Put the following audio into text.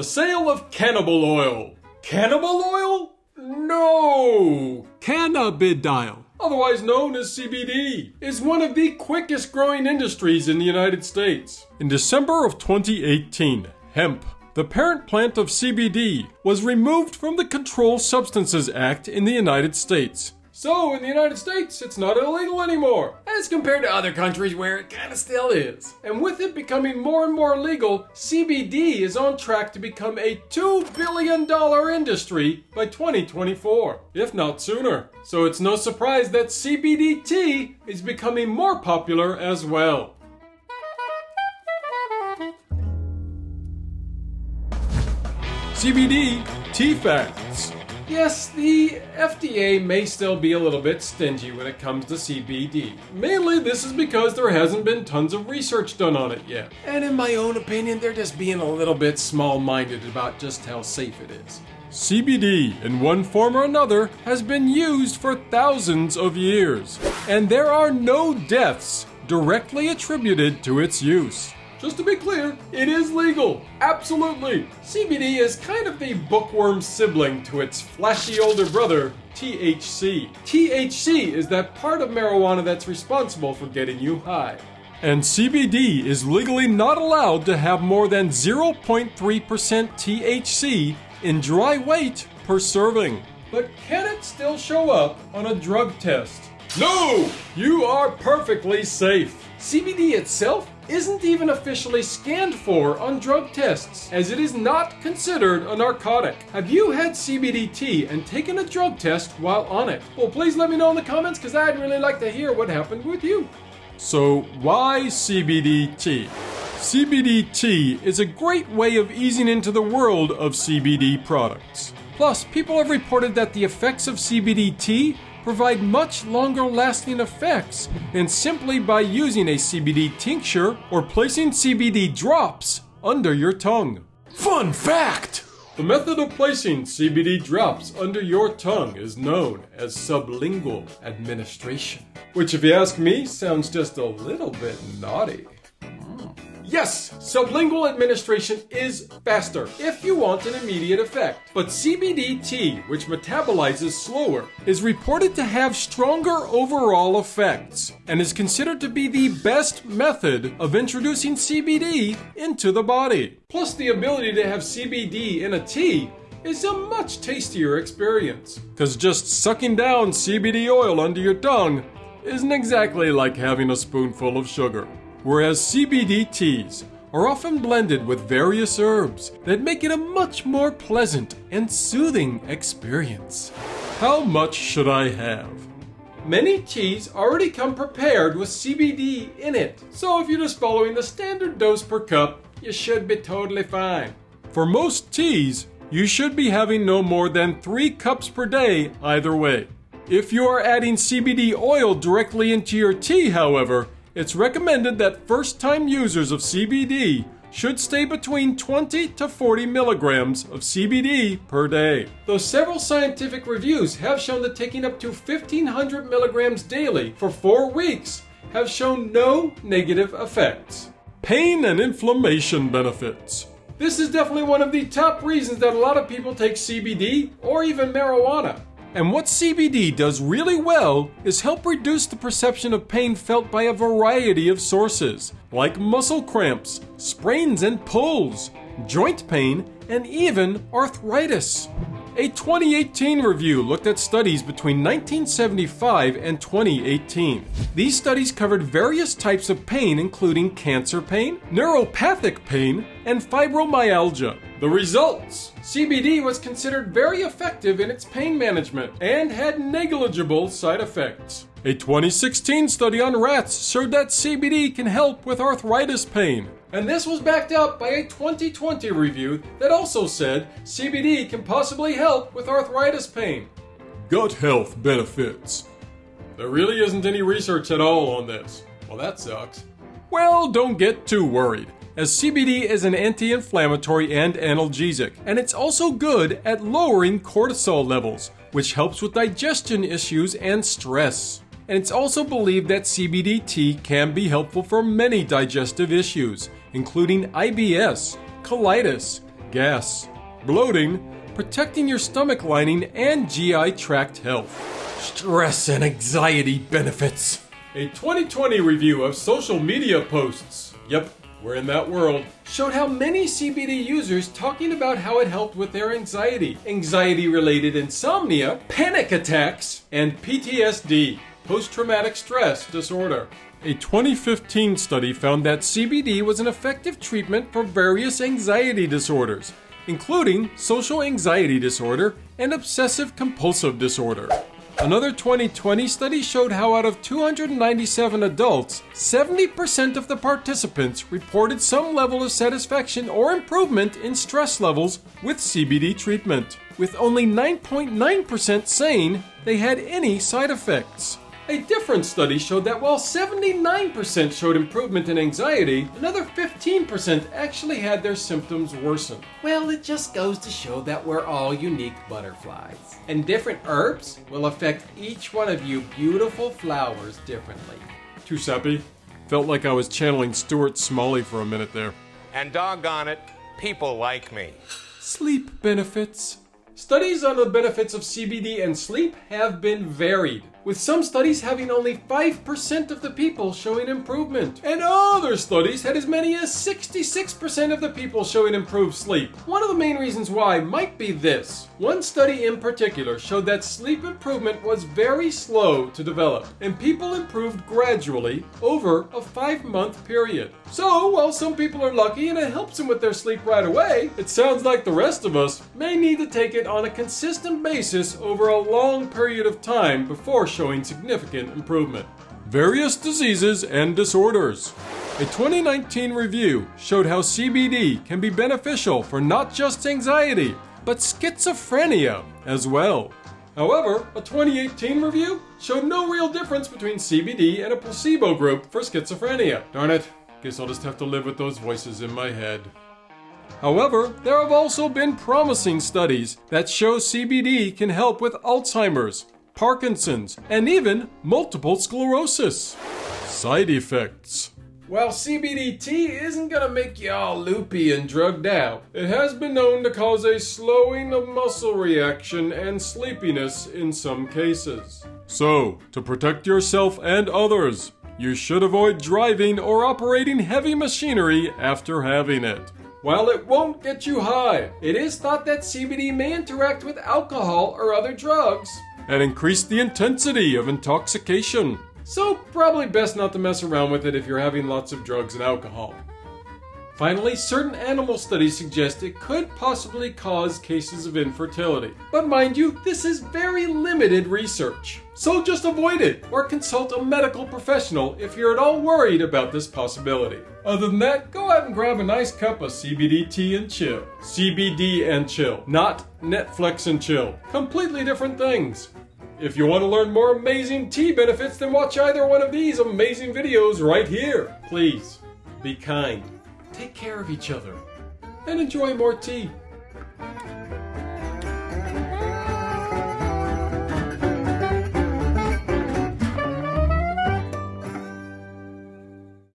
The sale of cannibal oil. Cannibal oil? No! Cannabidiol, otherwise known as CBD, is one of the quickest growing industries in the United States. In December of 2018, hemp, the parent plant of CBD, was removed from the Controlled Substances Act in the United States. So, in the United States, it's not illegal anymore, as compared to other countries where it kinda still is. And with it becoming more and more legal, CBD is on track to become a $2 billion industry by 2024, if not sooner. So it's no surprise that CBD tea is becoming more popular as well. CBD tea facts. Yes, the FDA may still be a little bit stingy when it comes to CBD. Mainly, this is because there hasn't been tons of research done on it yet. And in my own opinion, they're just being a little bit small minded about just how safe it is. CBD, in one form or another, has been used for thousands of years, and there are no deaths directly attributed to its use. Just to be clear, it is legal. Absolutely. CBD is kind of the bookworm sibling to its flashy older brother, THC. THC is that part of marijuana that's responsible for getting you high. And CBD is legally not allowed to have more than 0.3% THC in dry weight per serving. But can it still show up on a drug test? No! You are perfectly safe. CBD itself isn't even officially scanned for on drug tests, as it is not considered a narcotic. Have you had CBD tea and taken a drug test while on it? Well, please let me know in the comments because I'd really like to hear what happened with you. So, why CBD tea? CBD tea is a great way of easing into the world of CBD products. Plus, people have reported that the effects of CBD tea provide much longer lasting effects than simply by using a CBD tincture or placing CBD drops under your tongue. Fun fact! The method of placing CBD drops under your tongue is known as sublingual administration. Which, if you ask me, sounds just a little bit naughty. Yes, sublingual administration is faster if you want an immediate effect. But CBD tea, which metabolizes slower, is reported to have stronger overall effects and is considered to be the best method of introducing CBD into the body. Plus, the ability to have CBD in a tea is a much tastier experience. Because just sucking down CBD oil under your tongue isn't exactly like having a spoonful of sugar whereas CBD teas are often blended with various herbs that make it a much more pleasant and soothing experience. How much should I have? Many teas already come prepared with CBD in it, so if you're just following the standard dose per cup, you should be totally fine. For most teas, you should be having no more than 3 cups per day either way. If you are adding CBD oil directly into your tea, however, it's recommended that first time users of CBD should stay between 20 to 40 milligrams of CBD per day. Though several scientific reviews have shown that taking up to 1500 milligrams daily for four weeks have shown no negative effects. Pain and inflammation benefits. This is definitely one of the top reasons that a lot of people take CBD or even marijuana. And what CBD does really well is help reduce the perception of pain felt by a variety of sources, like muscle cramps, sprains and pulls, joint pain, and even arthritis. A 2018 review looked at studies between 1975 and 2018. These studies covered various types of pain, including cancer pain, neuropathic pain, and fibromyalgia. The results CBD was considered very effective in its pain management and had negligible side effects. A 2016 study on rats showed that CBD can help with arthritis pain. And this was backed up by a 2020 review that also said CBD can possibly help with arthritis pain. Gut health benefits. There really isn't any research at all on this. Well, that sucks. Well, don't get too worried as CBD is an anti inflammatory and analgesic, and it's also good at lowering cortisol levels, which helps with digestion issues and stress. And it's also believed that CBD tea can be helpful for many digestive issues, including IBS, colitis, gas, bloating, protecting your stomach lining, and GI tract health. Stress and anxiety benefits. A 2020 review of social media posts. Yep, we're in that world. Showed how many CBD users talking about how it helped with their anxiety, anxiety related insomnia, panic attacks, and PTSD, post traumatic stress disorder. A 2015 study found that CBD was an effective treatment for various anxiety disorders, including social anxiety disorder and obsessive compulsive disorder. Another 2020 study showed how out of 297 adults, 70% of the participants reported some level of satisfaction or improvement in stress levels with CBD treatment, with only 9.9% saying they had any side effects. A different study showed that while 79% showed improvement in anxiety, another 15% actually had their symptoms worsen. Well, it just goes to show that we're all unique butterflies. And different herbs will affect each one of you beautiful flowers differently. Too sappy? Felt like I was channeling Stuart Smalley for a minute there. And doggone it, people like me. Sleep benefits. Studies on the benefits of CBD and sleep have been varied with some studies having only 5% of the people showing improvement, and other studies had as many as 66% of the people showing improved sleep. One of the main reasons why might be this. One study in particular showed that sleep improvement was very slow to develop, and people improved gradually over a five month period. So, while some people are lucky and it helps them with their sleep right away, it sounds like the rest of us may need to take it on a consistent basis over a long period of time before showing significant improvement. Various diseases and disorders. A 2019 review showed how CBD can be beneficial for not just anxiety, but schizophrenia as well. However, a 2018 review showed no real difference between CBD and a placebo group for schizophrenia. Darn it, guess I'll just have to live with those voices in my head. However, there have also been promising studies that show CBD can help with Alzheimer's, Parkinson's, and even multiple sclerosis. Side effects. While CBD tea isn't gonna make you all loopy and drugged out, it has been known to cause a slowing of muscle reaction and sleepiness in some cases. So, to protect yourself and others, you should avoid driving or operating heavy machinery after having it. While it won't get you high, it is thought that CBD may interact with alcohol or other drugs and increase the intensity of intoxication. So, probably best not to mess around with it if you're having lots of drugs and alcohol. Finally, certain animal studies suggest it could possibly cause cases of infertility. But mind you, this is very limited research. So just avoid it or consult a medical professional if you're at all worried about this possibility. Other than that, go out and grab a nice cup of CBD tea and chill. CBD and chill, not Netflix and chill. Completely different things. If you want to learn more amazing tea benefits, then watch either one of these amazing videos right here. Please, be kind take care of each other, and enjoy more tea.